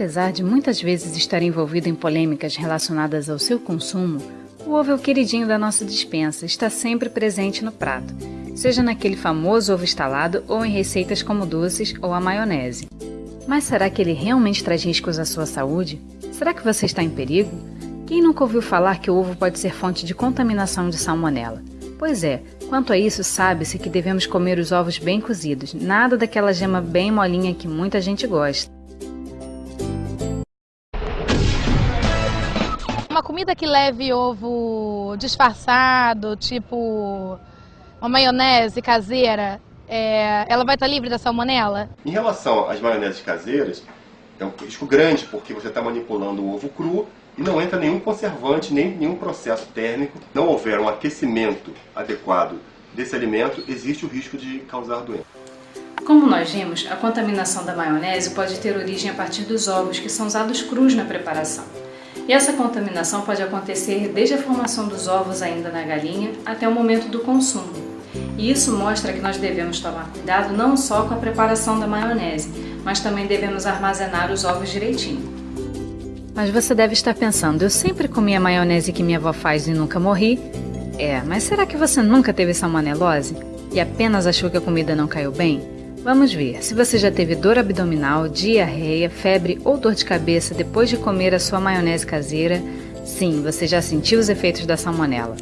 Apesar de muitas vezes estar envolvido em polêmicas relacionadas ao seu consumo, o ovo é o queridinho da nossa dispensa, está sempre presente no prato, seja naquele famoso ovo estalado ou em receitas como doces ou a maionese. Mas será que ele realmente traz riscos à sua saúde? Será que você está em perigo? Quem nunca ouviu falar que o ovo pode ser fonte de contaminação de salmonela? Pois é, quanto a isso, sabe-se que devemos comer os ovos bem cozidos, nada daquela gema bem molinha que muita gente gosta. Uma comida que leve ovo disfarçado, tipo uma maionese caseira, é, ela vai estar livre da salmonela? Em relação às maioneses caseiras, é um risco grande porque você está manipulando o ovo cru e não entra nenhum conservante, nem nenhum processo térmico. Não houver um aquecimento adequado desse alimento, existe o risco de causar doença. Como nós vimos, a contaminação da maionese pode ter origem a partir dos ovos que são usados crus na preparação. E essa contaminação pode acontecer desde a formação dos ovos ainda na galinha até o momento do consumo. E isso mostra que nós devemos tomar cuidado não só com a preparação da maionese, mas também devemos armazenar os ovos direitinho. Mas você deve estar pensando, eu sempre comi a maionese que minha avó faz e nunca morri? É, mas será que você nunca teve salmonelose? E apenas achou que a comida não caiu bem? Vamos ver, se você já teve dor abdominal, diarreia, febre ou dor de cabeça depois de comer a sua maionese caseira, sim, você já sentiu os efeitos da salmonela.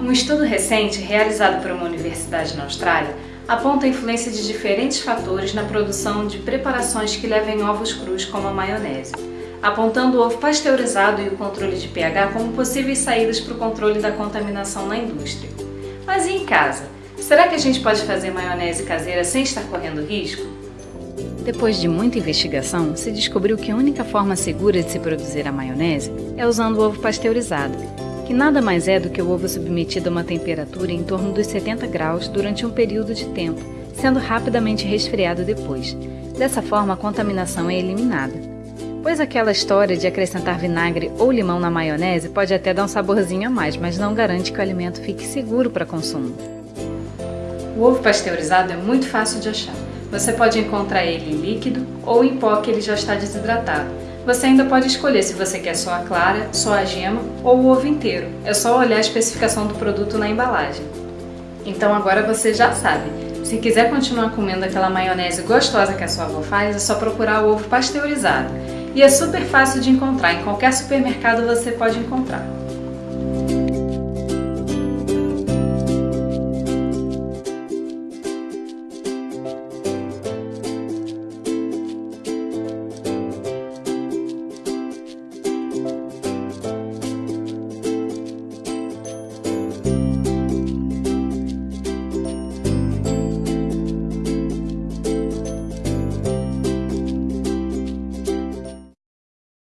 Um estudo recente, realizado por uma universidade na Austrália, aponta a influência de diferentes fatores na produção de preparações que levem ovos crus como a maionese, apontando o ovo pasteurizado e o controle de pH como possíveis saídas para o controle da contaminação na indústria. Mas e em casa? Será que a gente pode fazer maionese caseira sem estar correndo risco? Depois de muita investigação, se descobriu que a única forma segura de se produzir a maionese é usando o ovo pasteurizado, que nada mais é do que o ovo submetido a uma temperatura em torno dos 70 graus durante um período de tempo, sendo rapidamente resfriado depois. Dessa forma, a contaminação é eliminada. Pois aquela história de acrescentar vinagre ou limão na maionese pode até dar um saborzinho a mais, mas não garante que o alimento fique seguro para consumo. O ovo pasteurizado é muito fácil de achar. Você pode encontrar ele líquido ou em pó que ele já está desidratado. Você ainda pode escolher se você quer só a clara, só a gema ou o ovo inteiro. É só olhar a especificação do produto na embalagem. Então agora você já sabe. Se quiser continuar comendo aquela maionese gostosa que a sua avó faz, é só procurar o ovo pasteurizado. E é super fácil de encontrar, em qualquer supermercado você pode encontrar.